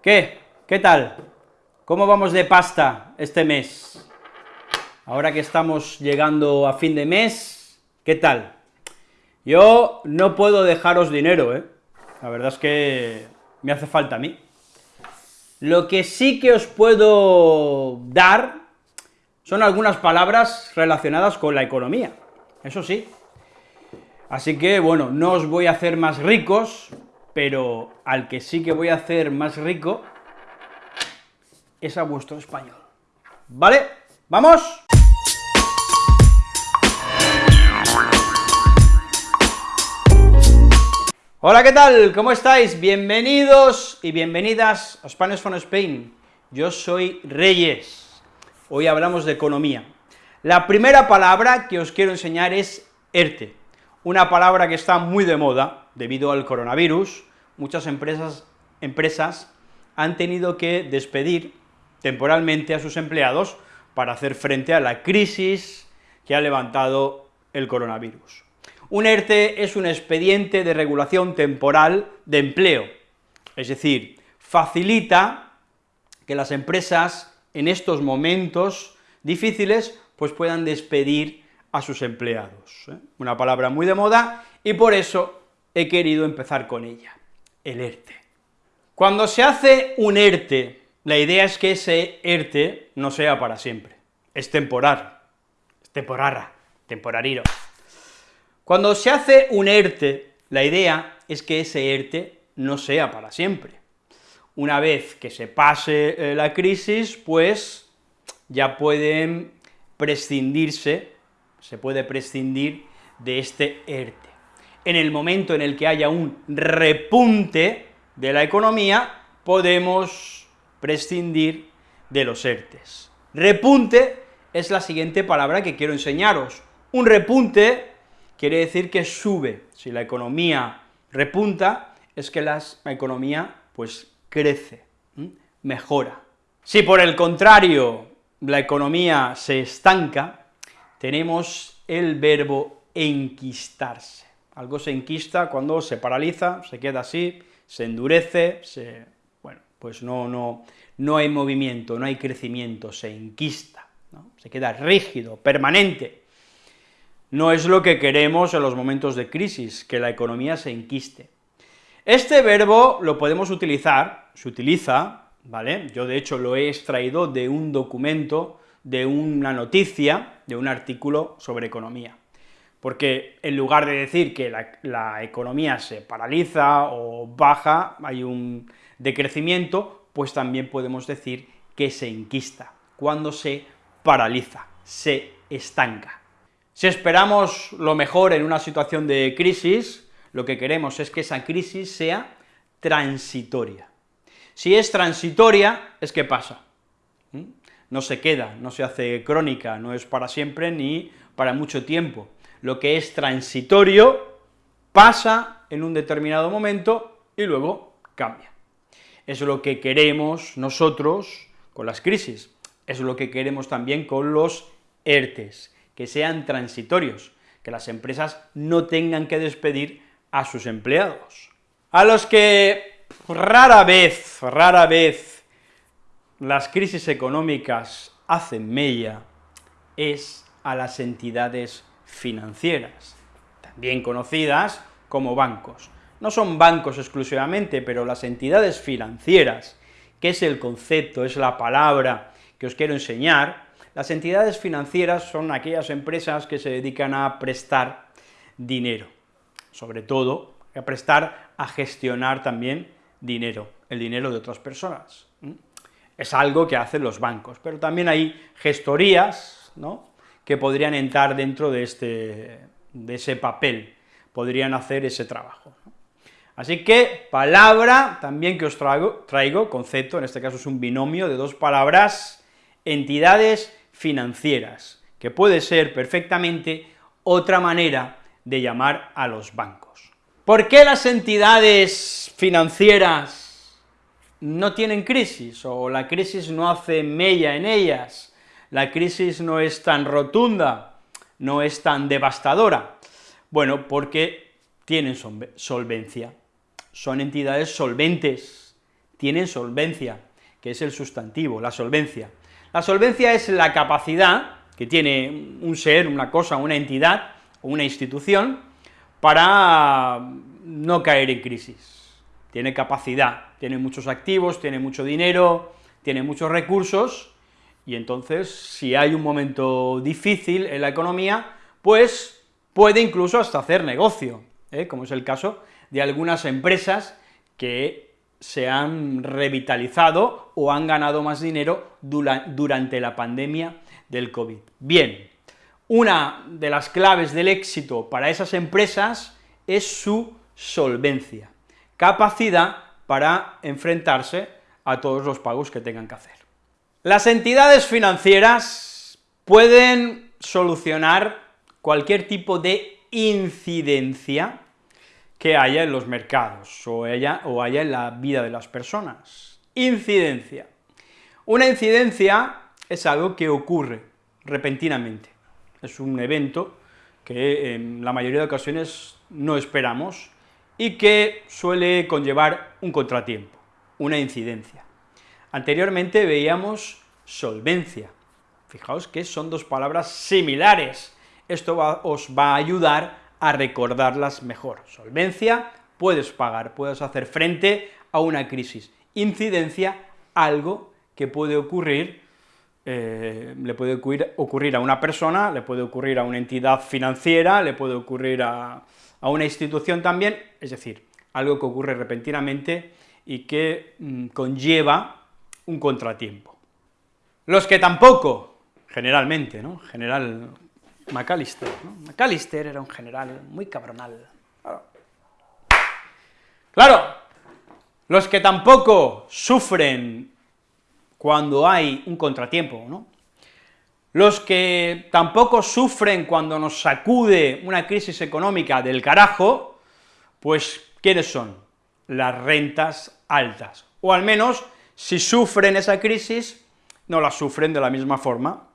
¿Qué? ¿Qué tal? ¿Cómo vamos de pasta este mes? Ahora que estamos llegando a fin de mes, ¿qué tal? Yo no puedo dejaros dinero, ¿eh? La verdad es que me hace falta a mí. Lo que sí que os puedo dar son algunas palabras relacionadas con la economía, eso sí. Así que, bueno, no os voy a hacer más ricos, pero al que sí que voy a hacer más rico es a vuestro español. ¿Vale? ¡Vamos! Hola, ¿qué tal? ¿Cómo estáis? Bienvenidos y bienvenidas a Spanish from Spain. Yo soy Reyes. Hoy hablamos de economía. La primera palabra que os quiero enseñar es ERTE, una palabra que está muy de moda debido al coronavirus. Muchas empresas, empresas han tenido que despedir temporalmente a sus empleados para hacer frente a la crisis que ha levantado el coronavirus. Un ERTE es un expediente de regulación temporal de empleo, es decir, facilita que las empresas en estos momentos difíciles pues puedan despedir a sus empleados. ¿eh? Una palabra muy de moda y por eso he querido empezar con ella, el ERTE. Cuando se hace un ERTE, la idea es que ese ERTE no sea para siempre, es temporal, es temporara, temporariro. Cuando se hace un ERTE, la idea es que ese ERTE no sea para siempre. Una vez que se pase eh, la crisis, pues ya pueden prescindirse, se puede prescindir de este ERTE. En el momento en el que haya un repunte de la economía, podemos prescindir de los ERTES. Repunte es la siguiente palabra que quiero enseñaros. Un repunte quiere decir que sube. Si la economía repunta, es que la economía, pues, crece, mejora. Si por el contrario la economía se estanca, tenemos el verbo enquistarse. Algo se enquista cuando se paraliza, se queda así, se endurece, bueno, pues no, no, no hay movimiento, no hay crecimiento, se enquista, se queda rígido, permanente. No es lo que queremos en los momentos de crisis, que la economía se enquiste. Este verbo lo podemos utilizar, se utiliza, ¿vale? Yo de hecho lo he extraído de un documento, de una noticia, de un artículo sobre economía. Porque en lugar de decir que la, economía se paraliza o baja, hay un decrecimiento, pues también podemos decir que se enquista, cuando se paraliza, se estanca. Si esperamos lo mejor en una situación de crisis, lo que queremos es que esa crisis sea transitoria. Si es transitoria, es que pasa, no se queda, no se hace crónica, no es para siempre ni para mucho tiempo. Lo que es transitorio pasa en un determinado momento y luego cambia. Es lo que queremos nosotros con las crisis, es lo que queremos también con los ERTES, que sean transitorios, que las empresas no tengan que despedir a sus empleados. A los que rara vez, rara vez, las crisis económicas hacen mella es a las entidades financieras, también conocidas como bancos. No son bancos exclusivamente, pero las entidades financieras, que es el concepto, es la palabra que os quiero enseñar, las entidades financieras son aquellas empresas que se dedican a prestar dinero, sobre todo a prestar, a gestionar también dinero, el dinero de otras personas. Es algo que hacen los bancos, pero también hay gestorías, ¿no?, que podrían entrar dentro de, este, de ese papel, podrían hacer ese trabajo. Así que, palabra también que os traigo, traigo, concepto, en este caso es un binomio de dos palabras, entidades financieras, que puede ser perfectamente otra manera de llamar a los bancos. ¿Por qué las entidades financieras no tienen crisis, o la crisis no hace mella en ellas? la crisis no es tan rotunda, no es tan devastadora? Bueno, porque tienen solvencia, son entidades solventes, tienen solvencia, que es el sustantivo, la solvencia. La solvencia es la capacidad que tiene un ser, una cosa, una entidad una institución para no caer en crisis. Tiene capacidad, tiene muchos activos, tiene mucho dinero, tiene muchos recursos, y entonces, si hay un momento difícil en la economía, pues puede incluso hasta hacer negocio, ¿eh? como es el caso de algunas empresas que se han revitalizado o han ganado más dinero durante la pandemia del COVID. Bien, una de las claves del éxito para esas empresas es su solvencia, capacidad para enfrentarse a todos los pagos que tengan que hacer. Las entidades financieras pueden solucionar cualquier tipo de incidencia que haya en los mercados o haya, o haya en la vida de las personas. Incidencia. Una incidencia es algo que ocurre repentinamente, es un evento que en la mayoría de ocasiones no esperamos y que suele conllevar un contratiempo, una incidencia. Anteriormente veíamos solvencia. Fijaos que son dos palabras similares. Esto os va a ayudar a recordarlas mejor. Solvencia, puedes pagar, puedes hacer frente a una crisis. Incidencia, algo que puede ocurrir, eh, le puede ocurrir, ocurrir, a una persona, le puede ocurrir a una entidad financiera, le puede ocurrir a, a una institución también, es decir, algo que ocurre repentinamente y que mm, conlleva un contratiempo. Los que tampoco, generalmente, ¿no? General McAllister, ¿no? McAllister era un general muy cabronal. Claro. los que tampoco sufren cuando hay un contratiempo, ¿no? Los que tampoco sufren cuando nos sacude una crisis económica del carajo, pues, ¿quiénes son? Las rentas altas, o al menos si sufren esa crisis, no la sufren de la misma forma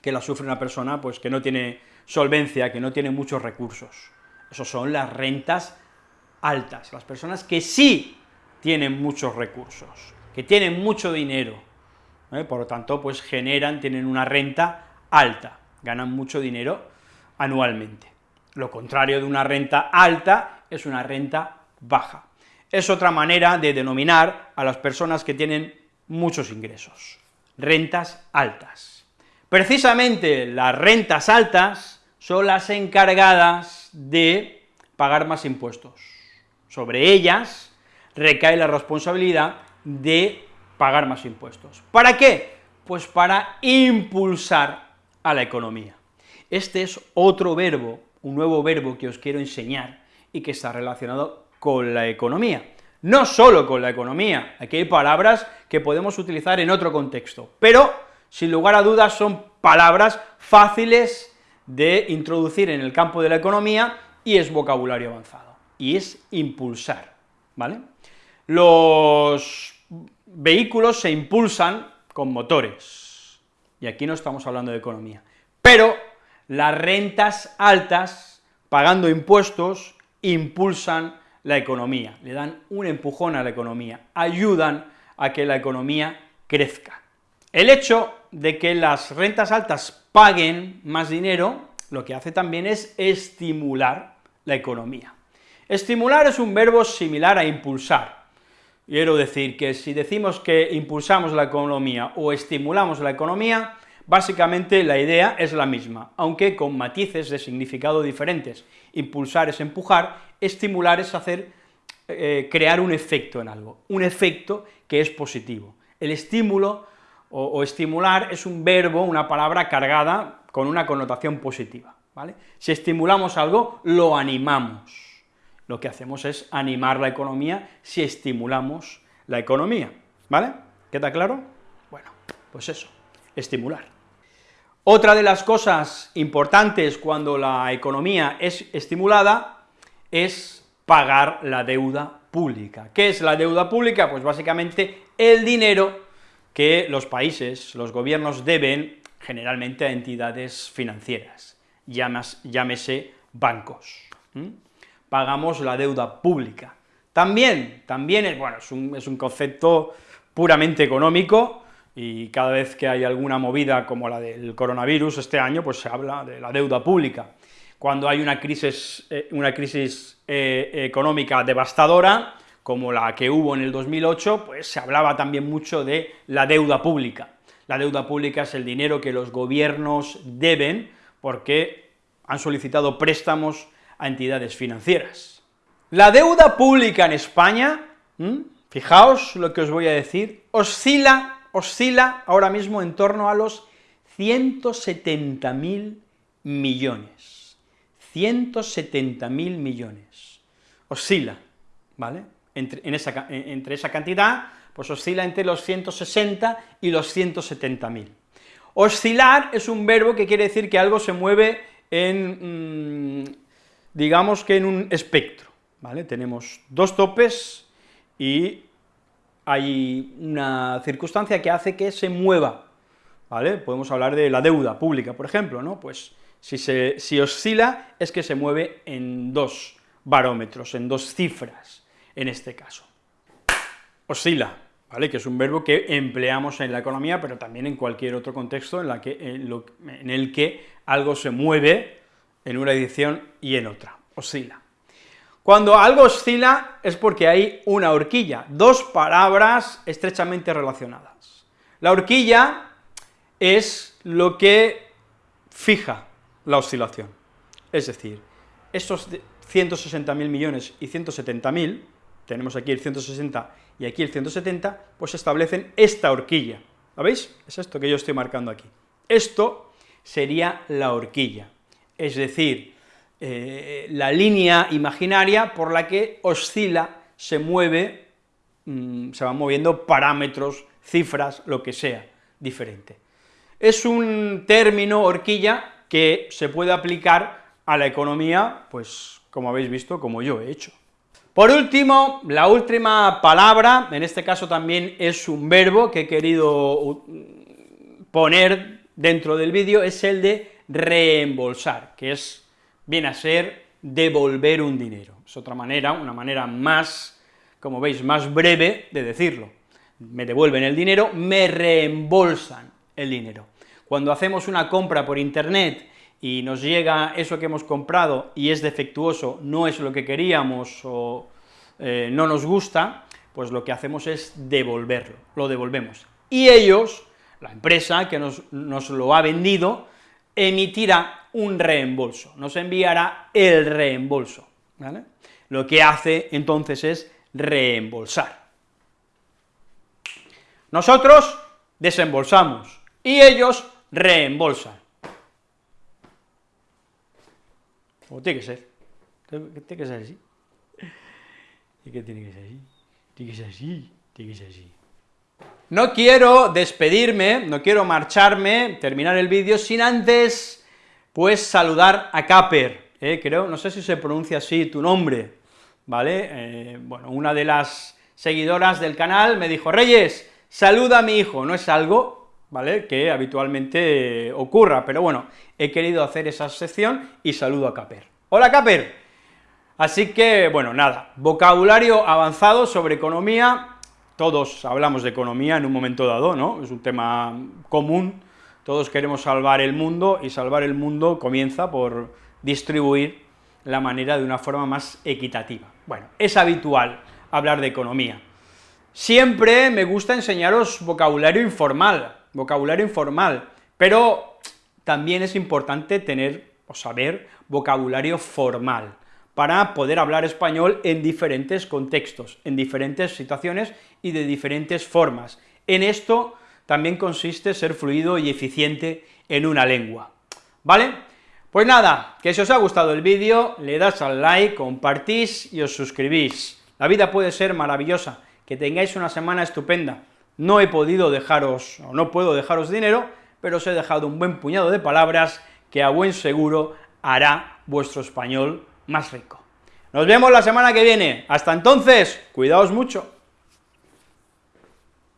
que la sufre una persona pues, que no tiene solvencia, que no tiene muchos recursos. Esas son las rentas altas, las personas que sí tienen muchos recursos, que tienen mucho dinero, ¿eh? por lo tanto, pues generan, tienen una renta alta, ganan mucho dinero anualmente. Lo contrario de una renta alta es una renta baja es otra manera de denominar a las personas que tienen muchos ingresos, rentas altas. Precisamente las rentas altas son las encargadas de pagar más impuestos. Sobre ellas recae la responsabilidad de pagar más impuestos. ¿Para qué? Pues para impulsar a la economía. Este es otro verbo, un nuevo verbo que os quiero enseñar y que está relacionado con la economía. No solo con la economía, aquí hay palabras que podemos utilizar en otro contexto, pero, sin lugar a dudas, son palabras fáciles de introducir en el campo de la economía y es vocabulario avanzado, y es impulsar, ¿vale? Los vehículos se impulsan con motores, y aquí no estamos hablando de economía, pero las rentas altas, pagando impuestos, impulsan la economía, le dan un empujón a la economía, ayudan a que la economía crezca. El hecho de que las rentas altas paguen más dinero, lo que hace también es estimular la economía. Estimular es un verbo similar a impulsar. Quiero decir que si decimos que impulsamos la economía o estimulamos la economía, básicamente la idea es la misma, aunque con matices de significado diferentes. Impulsar es empujar estimular es hacer, eh, crear un efecto en algo, un efecto que es positivo. El estímulo o, estimular es un verbo, una palabra cargada con una connotación positiva, ¿vale? Si estimulamos algo, lo animamos. Lo que hacemos es animar la economía si estimulamos la economía, ¿vale? ¿Queda claro? Bueno, pues eso, estimular. Otra de las cosas importantes cuando la economía es estimulada es pagar la deuda pública. ¿Qué es la deuda pública? Pues básicamente el dinero que los países, los gobiernos deben generalmente a entidades financieras, llámese bancos. Pagamos la deuda pública. También, también es, bueno, es un, es un concepto puramente económico, y cada vez que hay alguna movida como la del coronavirus este año, pues se habla de la deuda pública. Cuando hay una crisis, eh, una crisis eh, económica devastadora, como la que hubo en el 2008, pues se hablaba también mucho de la deuda pública. La deuda pública es el dinero que los gobiernos deben porque han solicitado préstamos a entidades financieras. La deuda pública en España, fijaos lo que os voy a decir, oscila oscila ahora mismo en torno a los 170.000 millones. 170.000 millones. Oscila, ¿vale? Entre, esa, cantidad, pues oscila entre los 160 y los 170.000. Oscilar es un verbo que quiere decir que algo se mueve en, mm, digamos que en un espectro, ¿vale? Tenemos dos topes y hay una circunstancia que hace que se mueva, ¿vale? Podemos hablar de la deuda pública, por ejemplo, ¿no? Pues si, oscila es que se mueve en dos barómetros, en dos cifras, en este caso. Oscila, ¿vale? Que es un verbo que empleamos en la economía, pero también en cualquier otro contexto en el que algo se mueve en una edición y en otra, oscila. Cuando algo oscila es porque hay una horquilla, dos palabras estrechamente relacionadas. La horquilla es lo que fija la oscilación, es decir, estos 160.000 millones y 170.000, tenemos aquí el 160 y aquí el 170, pues establecen esta horquilla, ¿lo veis? Es esto que yo estoy marcando aquí. Esto sería la horquilla, es decir, eh, la línea imaginaria por la que oscila, se mueve, mm, se van moviendo parámetros, cifras, lo que sea, diferente. Es un término, horquilla, que se puede aplicar a la economía, pues, como habéis visto, como yo he hecho. Por último, la última palabra, en este caso también es un verbo que he querido poner dentro del vídeo, es el de reembolsar, que es viene a ser devolver un dinero. Es otra manera, una manera más, como veis, más breve de decirlo. Me devuelven el dinero, me reembolsan el dinero. Cuando hacemos una compra por internet y nos llega eso que hemos comprado y es defectuoso, no es lo que queríamos o eh, no nos gusta, pues lo que hacemos es devolverlo, lo devolvemos. Y ellos, la empresa que nos, nos lo ha vendido, emitirá un reembolso, nos enviará el reembolso. Lo que hace entonces es reembolsar. Nosotros desembolsamos y ellos reembolsan. O tiene que ser, tiene que ser así. ¿Y qué tiene que ser así? Tiene que ser así, tiene que ser así. No quiero despedirme, no quiero marcharme, terminar el vídeo sin antes pues saludar a Caper, eh, creo, no sé si se pronuncia así tu nombre, ¿vale? Eh, bueno, una de las seguidoras del canal me dijo, Reyes, saluda a mi hijo, no es algo, ¿vale?, que habitualmente ocurra, pero bueno, he querido hacer esa sección y saludo a Caper. ¡Hola, Caper! Así que, bueno, nada, vocabulario avanzado sobre economía, todos hablamos de economía en un momento dado, ¿no?, es un tema común, todos queremos salvar el mundo, y salvar el mundo comienza por distribuir la manera de una forma más equitativa. Bueno, es habitual hablar de economía. Siempre me gusta enseñaros vocabulario informal, vocabulario informal, pero también es importante tener o saber vocabulario formal, para poder hablar español en diferentes contextos, en diferentes situaciones y de diferentes formas. En esto también consiste ser fluido y eficiente en una lengua, ¿vale? Pues nada, que si os ha gustado el vídeo, le das al like, compartís y os suscribís. La vida puede ser maravillosa, que tengáis una semana estupenda. No he podido dejaros, o no puedo dejaros dinero, pero os he dejado un buen puñado de palabras que a buen seguro hará vuestro español más rico. Nos vemos la semana que viene. Hasta entonces, cuidaos mucho.